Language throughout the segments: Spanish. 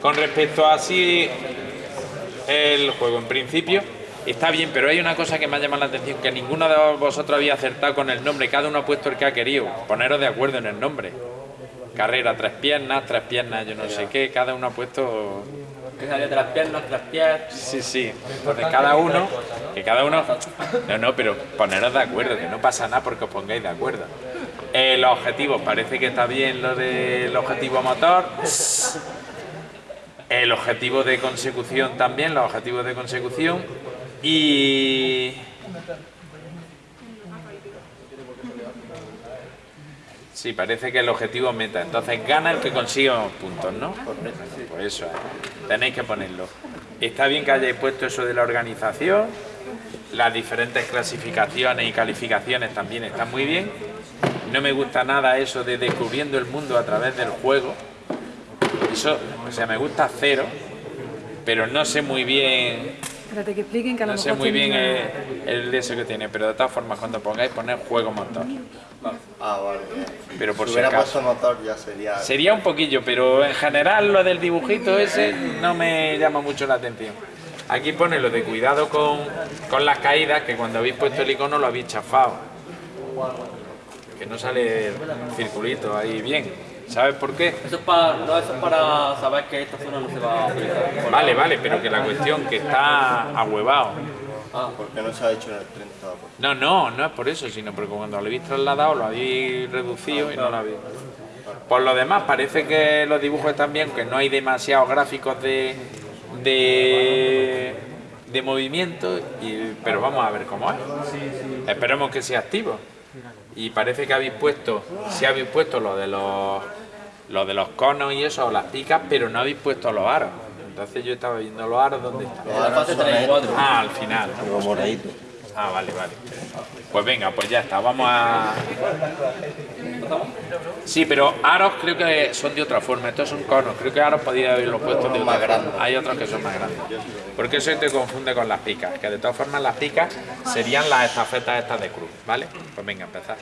Con respecto a así el juego, en principio está bien, pero hay una cosa que me ha llamado la atención, que ninguno de vosotros había acertado con el nombre, cada uno ha puesto el que ha querido, poneros de acuerdo en el nombre. Carrera, tres piernas, tres piernas, yo no sé qué, cada uno ha puesto... Que sale tres piernas, pies... Sí, sí, entonces cada uno, que cada uno... No, no, pero poneros de acuerdo, que no pasa nada porque os pongáis de acuerdo. Eh, los objetivos, parece que está bien lo del objetivo motor. El objetivo de consecución también, los objetivos de consecución. Y... Sí, parece que el objetivo meta. Entonces gana el que consiga puntos, ¿no? Pues eso, tenéis que ponerlo. Está bien que hayáis puesto eso de la organización. Las diferentes clasificaciones y calificaciones también están muy bien. No me gusta nada eso de descubriendo el mundo a través del juego. Eso, o sea, me gusta cero, pero no sé muy bien... Espérate que expliquen que a lo No sé muy bien el, el de eso que tiene, pero de todas formas cuando pongáis poner juego motor. Ah, vale. bien. Pero por si si hubiera acaso. puesto motor ya sería... Sería un poquillo, pero en general lo del dibujito ese no me llama mucho la atención. Aquí pone lo de cuidado con, con las caídas, que cuando habéis puesto el icono lo habéis chafado. Que no sale el circulito ahí bien. ¿Sabes por qué? Eso es para, no, eso es para saber que esta zona no se va a utilizar. Vale, vale, pero que la cuestión que está ahuevado. Ah, Porque no se ha hecho en el 30%. No, no, no es por eso, sino porque cuando lo habéis trasladado lo habéis reducido y no lo habéis... Por lo demás, parece que los dibujos están bien, que no hay demasiados gráficos de, de, de movimiento, y- pero vamos a ver cómo es. Esperemos que sea activo. Y parece que habéis puesto, si habéis puesto lo de los, lo de los conos y eso, o las picas, pero no habéis puesto los aros. Entonces yo estaba viendo los aros, ¿dónde están? en la fase 3 y 4. Ah, al final. Ah, vale, vale. Pues venga, pues ya está, vamos a... Sí, pero aros creo que son de otra forma, estos son conos, creo que aros podía haberlos puesto de otra Más grandes. Hay otros que son más grandes. Porque eso te confunde con las picas, que de todas formas las picas serían las estafetas estas de cruz, ¿vale? Pues venga, empezar.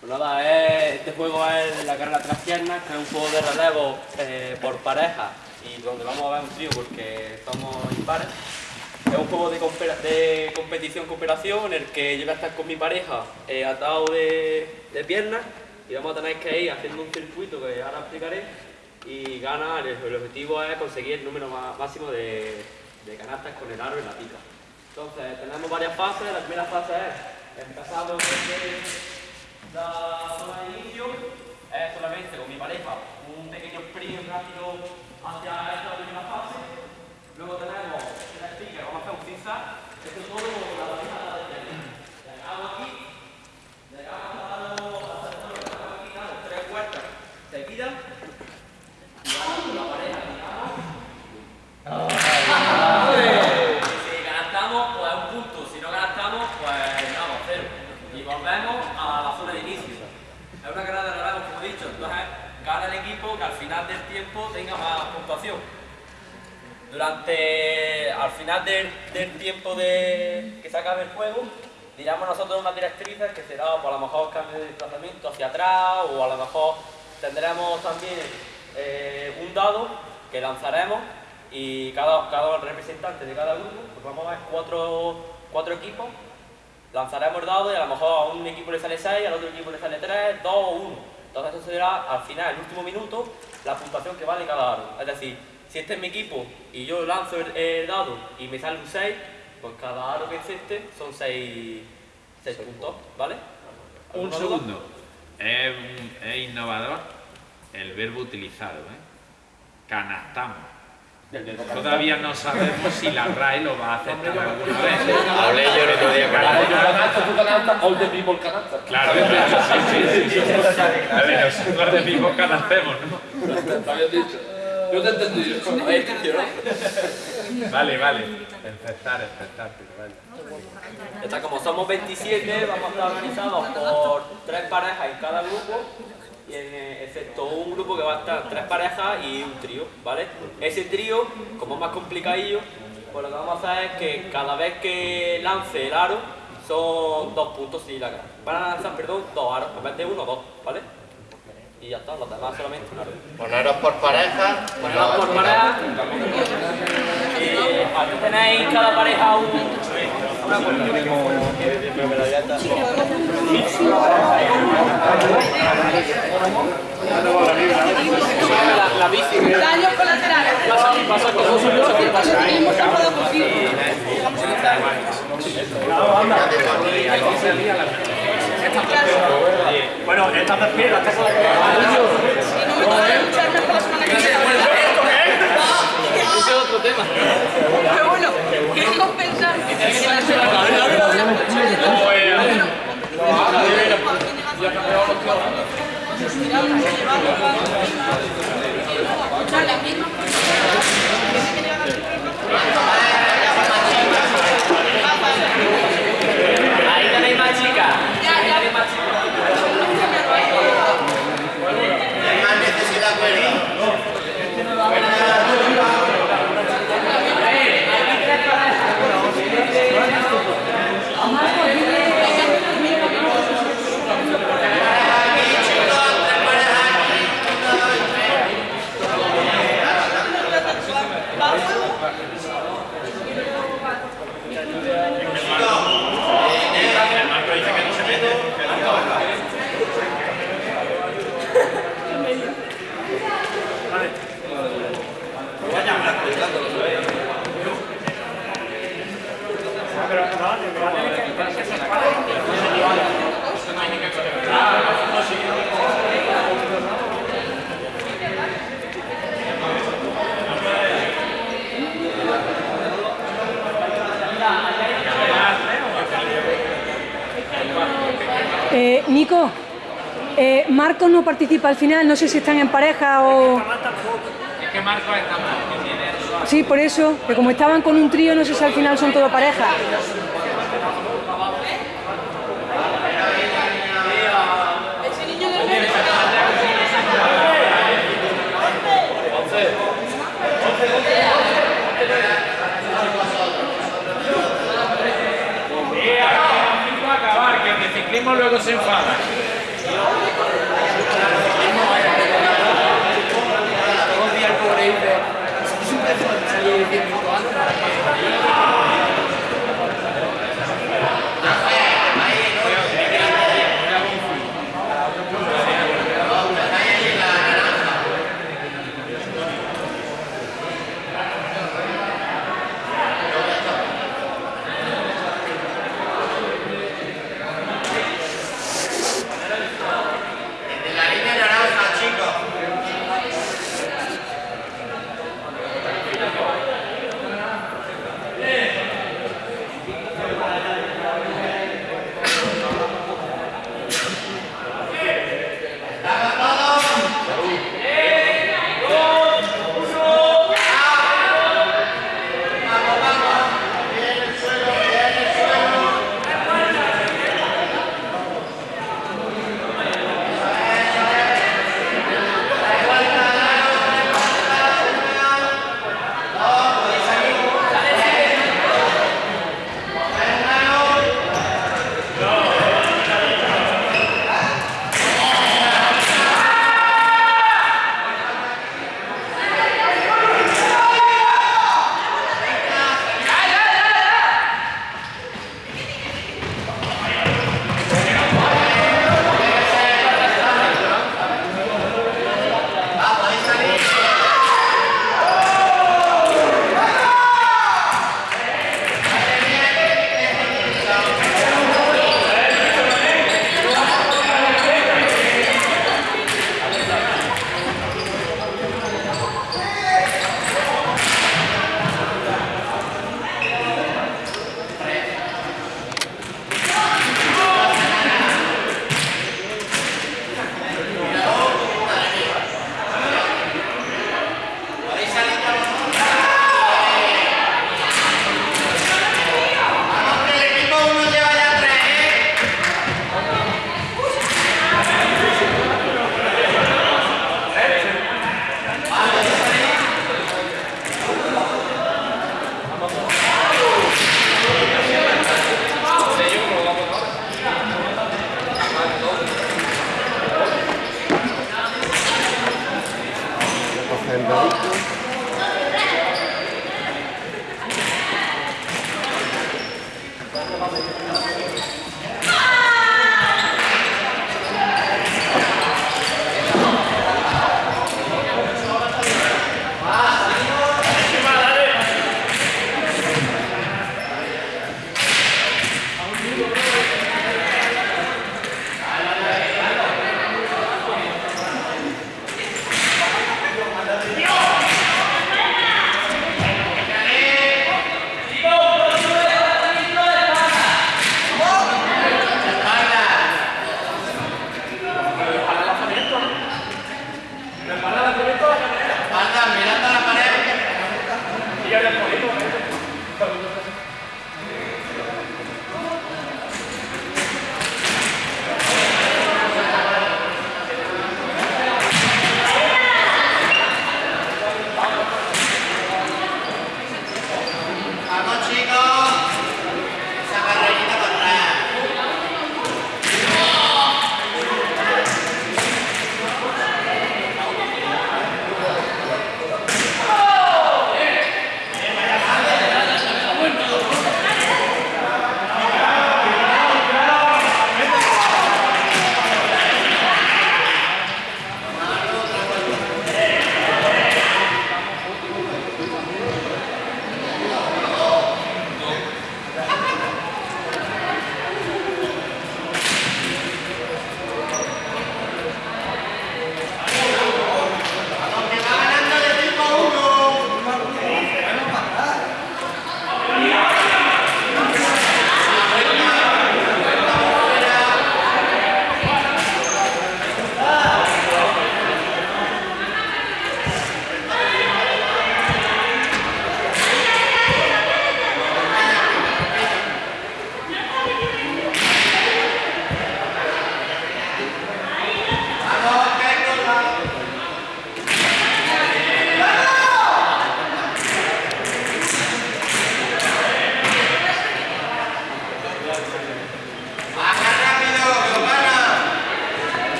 Pues nada, es- este juego es la carrera tras piernas, que es un juego de relevo eh, por pareja y donde vamos a ver un trío porque somos impares. Es un juego de, de competición cooperación en el que yo voy a estar con mi pareja eh, atado de, de piernas y vamos a tener que ir haciendo un circuito que ahora explicaré y ganar, el, el objetivo es conseguir el número máximo de, de canastas con el aro y la pica. Entonces tenemos varias fases, la primera fase es empezamos desde la zona de inicio es solamente con mi pareja un pequeño sprint rápido hacia esta primera fase. Luego tenemos el sticker, vamos a hacer un zigzag. Esto todo con la baliza de tenis. Llegamos aquí, llegamos hasta los hasta el suelo, llegamos aquí, damos tres vueltas seguidas y vamos con la pareja, digamos. Y si ganamos, pues un punto. Si no ganamos, pues vamos, cero. Y volvemos a la zona de inicio. Es una carrera de relevo, como he dicho. Entonces, gana equipo que al final del tiempo tenga más puntuación. Durante, al final del, tiempo de, que se acabe el juego, diremos nosotros unas directrices que será, pues, a lo mejor cambio de desplazamiento hacia atrás o a lo mejor tendremos también eh, un dado que lanzaremos y cada, cada representante de cada grupo, pues vamos a ver cuatro, cuatro equipos, lanzaremos el dado y a lo mejor a un equipo le sale 6, al otro equipo le sale 3, 2 o 1. Entonces eso será al final, el último minuto, la puntuación que vale cada aro. Es decir, si este es mi equipo y yo lanzo el, el dado y me sale un 6, pues cada aro que existe son 6, puntos, ¿vale? Un segundo. Es, es innovador el verbo utilizado, ¿eh? Canastamos. Todavía no sabemos si la RAE lo va a aceptar alguna vez. Hablé yo el otro día con canasta, all the people canasta. Claro, claro, sí, sí, sí. sí. A ver, nosotros de mismo canastemos, ¿no? Te había dicho. Yo te he entendido. Vale, vale. Empezar, empezar, vale. Está, como somos 27, vamos a estar organizados por tres parejas en cada grupo, excepto un grupo que va a estar tres parejas y un trío, ¿vale? Ese trío, como es más complicadillo, pues lo que vamos a hacer es que cada vez que lance el aro, son dos puntos si la gana. Van a lanzar, perdón, dos aros, en vez de uno, dos, ¿vale? y ya está, los demás solamente una red. Poneros por pareja. Ponemos por pareja. Y aquí tenéis cada pareja un, una la bici que Daños colaterales. pasa, pasa con dos Lo cierto es que tenemos que poder posible. Bueno, estas despiertas, estas son las que... Ese es otro tema. Pero bueno, quiero compensar la misma Eh, Nico, eh, Marcos no participa al final, no sé si están en pareja o... Es que Marco está mal, Sí, por eso, que como estaban con un trío, no sé si al final son todo pareja. Ese niño del medio. a acabar, que el de ciclismo luego se enfada. La